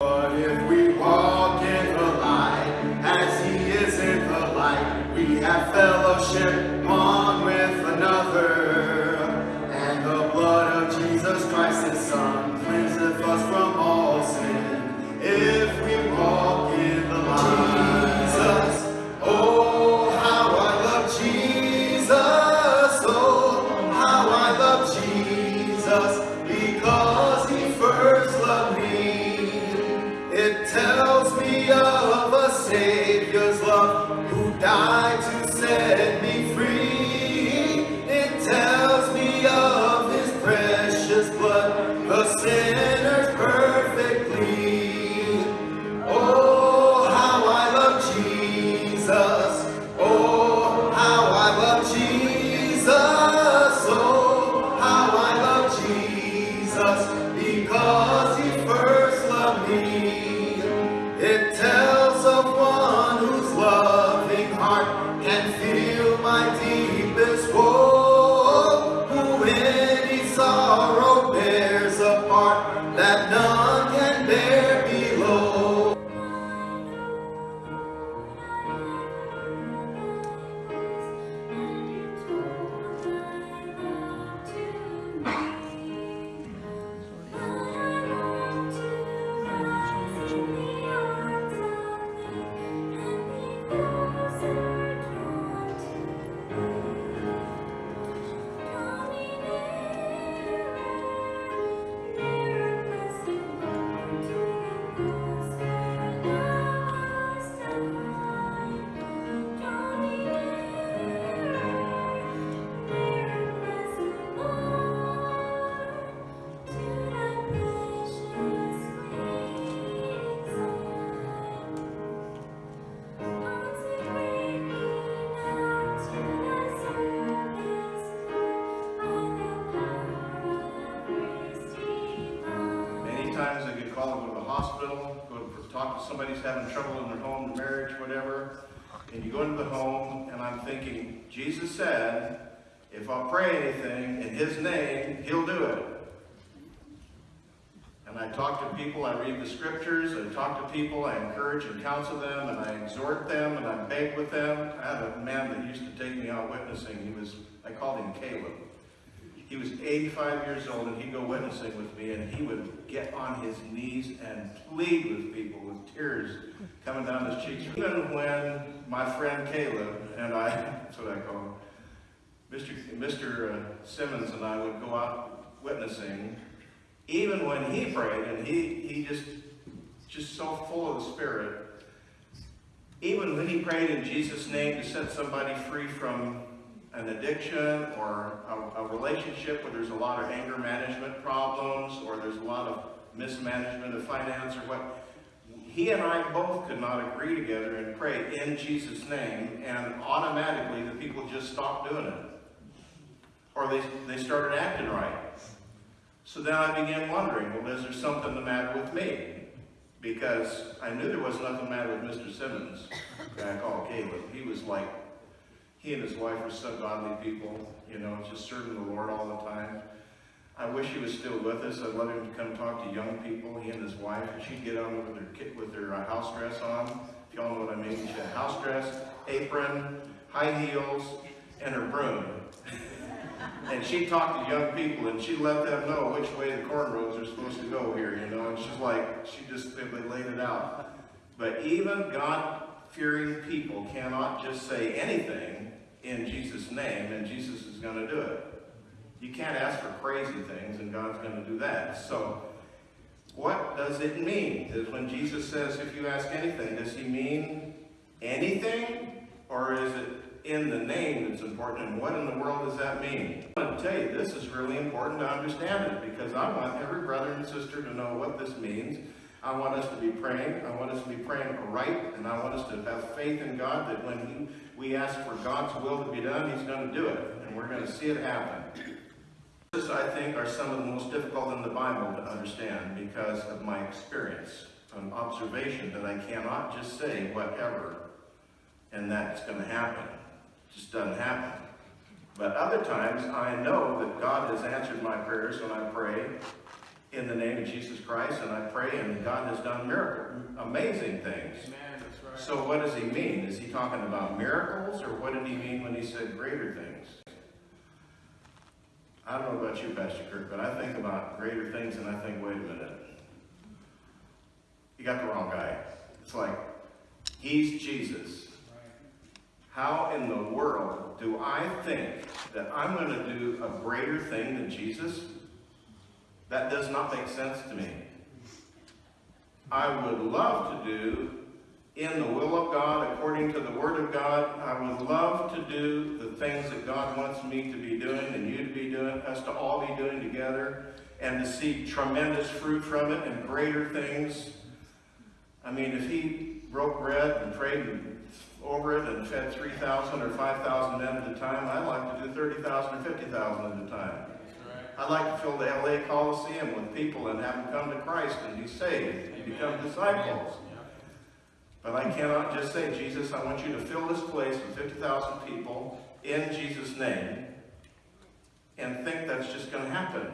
But if we walk in the light, as he is in the light, we have fellowship to talk to somebody who's having trouble in their home, marriage, whatever. And you go into the home, and I'm thinking, Jesus said, if I'll pray anything in His name, He'll do it. And I talk to people, I read the scriptures, I talk to people, I encourage and counsel them, and I exhort them, and I beg with them. I had a man that used to take me out witnessing. He was, I called him Caleb. He was 85 years old and he'd go witnessing with me and he would get on his knees and plead with people with tears coming down his cheeks. Even when my friend Caleb and I, that's what I call him, Mr. Mr. uh, Simmons and I would go out witnessing, even when he prayed and he, he just, just so full of the Spirit, even when he prayed in Jesus' name to set somebody free from an addiction or a, a relationship where there's a lot of anger management problems or there's a lot of mismanagement of finance or what, he and I both could not agree together and pray in Jesus' name and automatically the people just stopped doing it. Or they, they started acting right. So then I began wondering, well, is there something the matter with me? Because I knew there was nothing the matter with Mr. Simmons, guy called Caleb. He was like he and his wife were so godly people, you know, just serving the Lord all the time. I wish he was still with us. I'd love him come talk to young people, he and his wife. She'd get on with her, kit- with their uh, house dress on, if y'all know what I mean. She had house dress, apron, high heels, and her broom. and she'd talk to young people, and she'd let them know which way the cornrows are supposed to go here, you know. And she's like, she just simply laid it out. But even God-fearing people cannot just say anything in Jesus' name, and Jesus is going to do it. You can't ask for crazy things, and God's going to do that. So, what does it mean? Does when Jesus says, if you ask anything, does he mean anything? Or is it in the name that's important? And what in the world does that mean? I want to tell you, this is really important to understand it, because I want every brother and sister to know what this means. I want us to be praying. I want us to be praying right, and I want us to have faith in God that when he, we ask for God's will to be done, He's going to do it, and we're going to see it happen. This, I think, are some of the most difficult in the Bible to understand because of my experience, an observation that I cannot just say whatever, and that's going to happen. It just doesn't happen. But other times, I know that God has answered my prayers when I pray, in the name of Jesus Christ, and I pray, and God has done miracle, amazing things. Amen, that's right. So what does he mean? Is he talking about miracles, or what did he mean when he said greater things? I don't know about you, Pastor Kirk, but I think about greater things and I think, wait a minute. You got the wrong guy. It's like, he's Jesus. How in the world do I think that I'm going to do a greater thing than Jesus? That does not make sense to me. I would love to do in the will of God, according to the Word of God. I would love to do the things that God wants me to be doing and you to be doing, us to all be doing together, and to see tremendous fruit from it and greater things. I mean, if he broke bread and prayed over it and fed 3,000 or 5,000 men at a time, I'd like to do 30,000 or 50,000 at a time. I'd like to fill the LA Coliseum with people and have them come to Christ and be saved and become disciples. But I cannot just say, Jesus, I want you to fill this place with 50,000 people in Jesus' name and think that's just going to happen.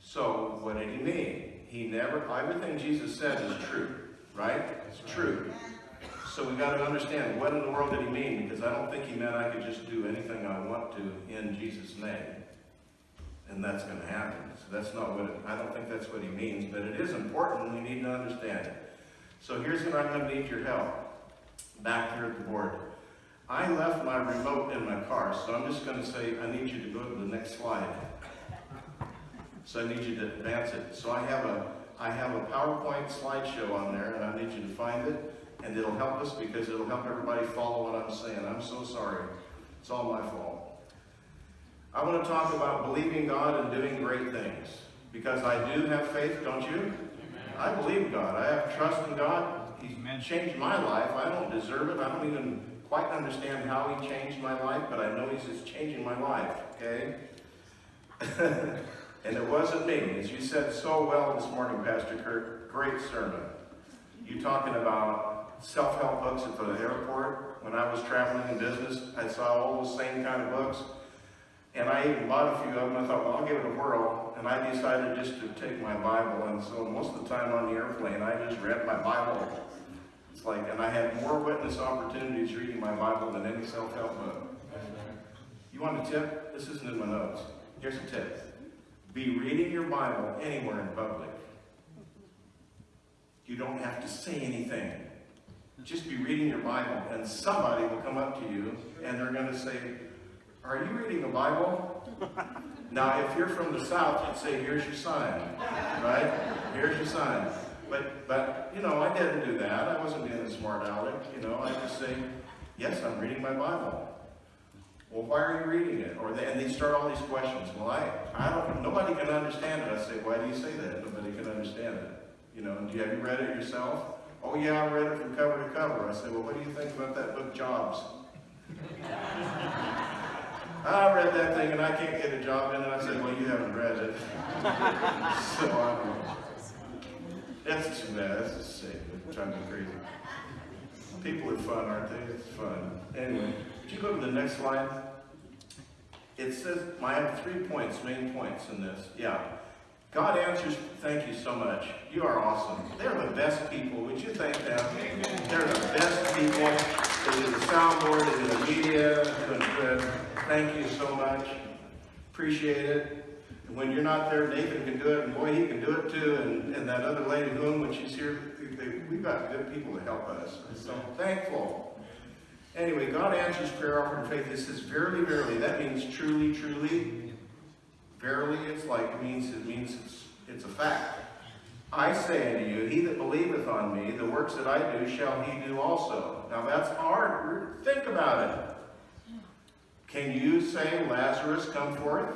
So, what did he mean? He never, everything Jesus said is true, right? It's true. So we've got to understand, what in the world did he mean? Because I don't think he meant I could just do anything I want to in Jesus' name. And that's going to happen. So that's not what, it, I don't think that's what he means, but it is important. We need to understand it. So here's what I'm going to need your help. Back here at the board. I left my remote in my car, so I'm just going to say, I need you to go to the next slide. So I need you to advance it. So I have a, I have a PowerPoint slideshow on there, and I need you to find it, and it'll help us because it'll help everybody follow what I'm saying. I'm so sorry. It's all my fault. I want to talk about believing God and doing great things. Because I do have faith, don't you? I believe God. I have trust in God. He's changed my life. I don't deserve it. I don't even quite understand how he changed my life, but I know he's just changing my life, okay? and it wasn't me. As you said so well this morning, Pastor Kirk, great sermon. You talking about self-help books at the airport. When I was traveling in business, I saw all those same kind of books. And I even bought a few of them. I thought, well, I'll give it a whirl. And I decided just to take my Bible. And so most of the time on the airplane, I just read my Bible. It's like, and I had more witness opportunities reading my Bible than any self-help book. You want a tip? This isn't in my notes. Here's a tip. Be reading your Bible anywhere in public. You don't have to say anything. Just be reading your Bible, and somebody will come up to you, and they're going to say, are you reading the Bible? Now, if you're from the South, you'd say, here's your sign, right? Here's your sign. But, but, you know, I didn't do that. I wasn't being a smart aleck, you know. I just say, yes, I'm reading my Bible. Well, why are you reading it? Or they, and they start all these questions. Well, I, I don't, nobody can understand it. I say, why do you say that? Nobody can understand it. You know, do you, have you read it yourself? Oh, yeah, I read it from cover to cover. I say, well, what do you think about that book, Jobs? I read that thing and I can't get a job in it. I said, well, you haven't read it. so I don't. That's too bad. That's just sick. It's driving crazy. People are fun, aren't they? It's fun. Anyway, would you go to the next slide? It says, I have three points, main points in this. Yeah. God answers, thank you so much. You are awesome. They're the best people. Would you thank them? They're the best people. They do the soundboard, they do the media, doing good. Thank you so much. Appreciate it. And when you're not there, Nathan can do it, and boy, he can do it too. And, and that other lady, whom, when she's here, we've got good people to help us. So I'm thankful. Anyway, God answers prayer offered in faith. This is verily, verily. That means truly, truly. Verily, it's like, it means, it means it's, it's a fact. I say unto you, he that believeth on me, the works that I do shall he do also. Now that's hard. Think about it. Can you say, Lazarus, come forth?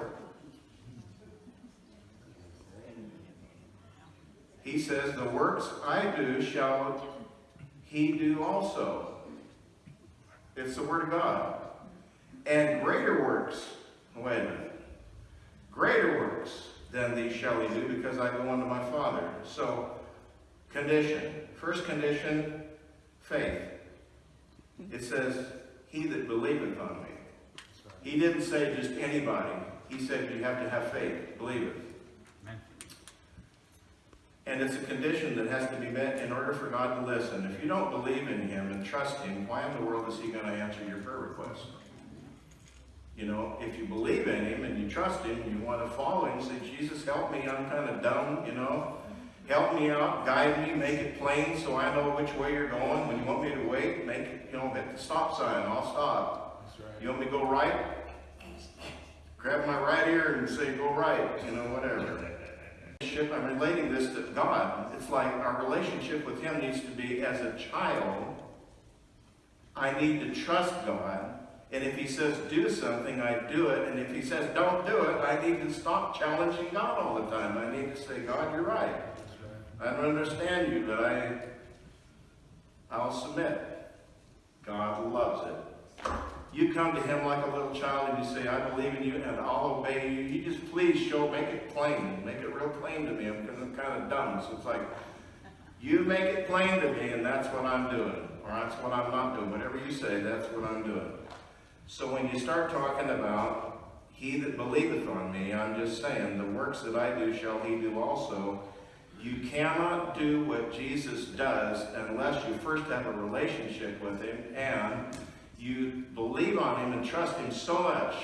He says, the works I do shall he do also. It's the word of God. And greater works, wait a minute, greater works than these shall he do because I go unto my Father. So, condition. First condition, faith. It says, he that believeth on me. He didn't say just anybody. He said you have to have faith, believe it. And it's a condition that has to be met in order for God to listen. If you don't believe in Him and trust Him, why in the world is He going to answer your prayer request? You know, if you believe in Him and you trust Him and you want to follow Him, say, Jesus, help me, I'm kind of dumb, you know. Help me out, guide me, make it plain so I know which way you're going. When you want me to wait, make it, you know, hit the stop sign, I'll stop. You want me to go right? Grab my right ear and say, go right, you know, whatever. I'm relating this to God. It's like our relationship with Him needs to be as a child. I need to trust God. And if He says do something, I do it. And if He says don't do it, I need to stop challenging God all the time. I need to say, God, you're right. I don't understand you, but I, I'll submit. God loves it. You come to him like a little child and you say, I believe in you and I'll obey you. You just please show, make it plain. Make it real plain to me because I'm kind of dumb. So it's like, you make it plain to me and that's what I'm doing. Or that's what I'm not doing. Whatever you say, that's what I'm doing. So when you start talking about he that believeth on me, I'm just saying, the works that I do shall he do also. You cannot do what Jesus does unless you first have a relationship with him and you believe on him and trust him so much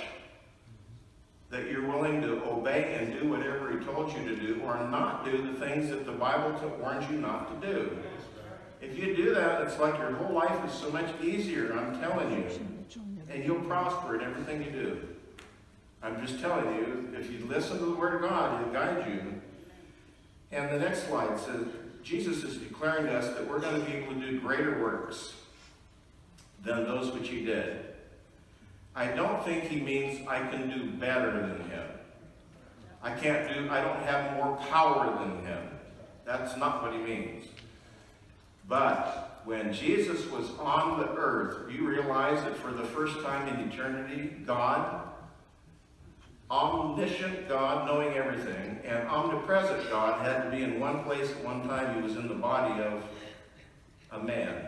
that you're willing to obey and do whatever he told you to do or not do the things that the Bible warns you not to do. If you do that, it's like your whole life is so much easier, I'm telling you. And you'll prosper in everything you do. I'm just telling you, if you listen to the Word of God, He'll guide you. And the next slide says, Jesus is declaring to us that we're going to be able to do greater works than those which He did. I don't think He means I can do better than Him. I can't do, I don't have more power than Him. That's not what He means. But when Jesus was on the earth, you realize that for the first time in eternity, God, omniscient God, knowing everything, and omnipresent God had to be in one place at one time. He was in the body of a man.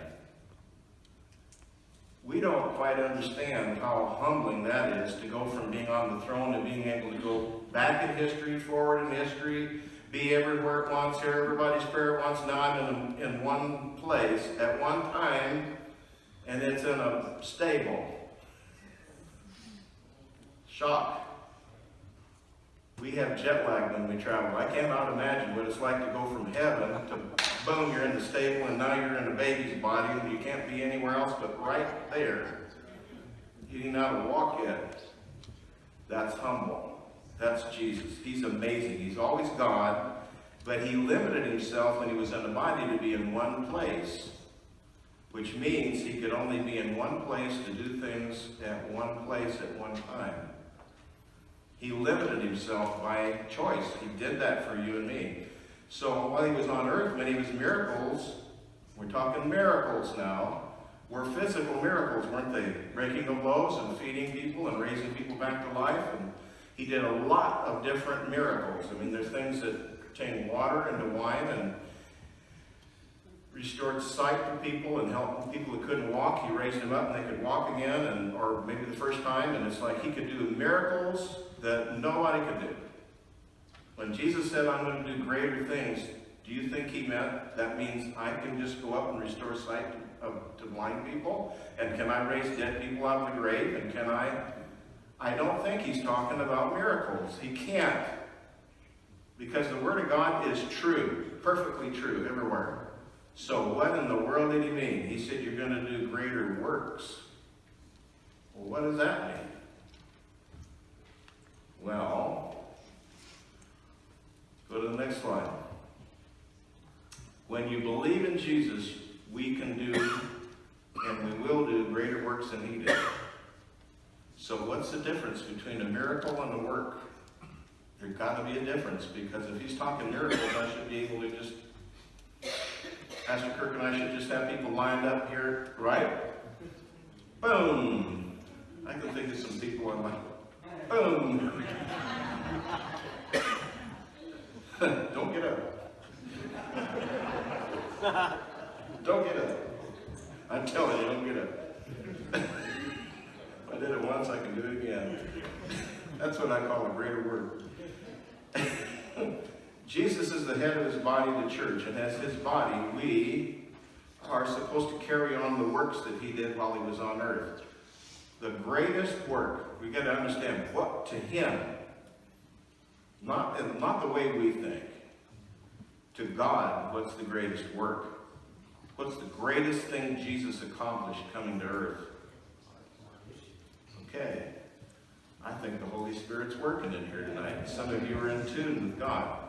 We don't quite understand how humbling that is to go from being on the throne to being able to go back in history, forward in history, be everywhere at once, hear everybody's prayer at once. Now I'm in, in one place at one time, and it's in a stable. Shock. We have jet lag when we travel. I cannot imagine what it's like to go from heaven to boom, you're in the stable and now you're in a baby's body and you can't be anywhere else but right there. You didn't know how to walk yet. That's humble. That's Jesus. He's amazing. He's always God, but he limited himself when he was in the body to be in one place, which means he could only be in one place to do things at one place at one time. He limited himself by choice. He did that for you and me. So while he was on earth, many of his miracles, we're talking miracles now, were physical miracles, weren't they? Breaking of loaves and feeding people and raising people back to life. And he did a lot of different miracles. I mean, there's things that pertain water into wine and restored sight to people and helped people that couldn't walk. He raised them up and they could walk again, and or maybe the first time. And it's like he could do miracles that nobody could do. When Jesus said, I'm going to do greater things, do you think he meant that means I can just go up and restore sight to, to blind people? And can I raise dead people out of the grave? And can I? I don't think he's talking about miracles. He can't. Because the Word of God is true, perfectly true, everywhere. So what in the world did he mean? He said, you're going to do greater works. Well, what does that mean? Well, go to the next slide. When you believe in Jesus, we can do and we will do greater works than he did. So what's the difference between a miracle and a work? There's got to be a difference because if he's talking miracles, I should be able to just, Pastor Kirk and I should just have people lined up here, right? Boom! I can think of some people I'm like, boom! Don't get up. don't get up. I'm telling you, don't get up. I did it once, I can do it again. That's what I call a greater word. Jesus is the head of his body, the church, and as his body, we are supposed to carry on the works that he did while he was on earth. The greatest work, we got to understand what to him, not, not the way we think. To God, what's the greatest work? What's the greatest thing Jesus accomplished coming to earth? Okay. I think the Holy Spirit's working in here tonight. Some of you are in tune with God.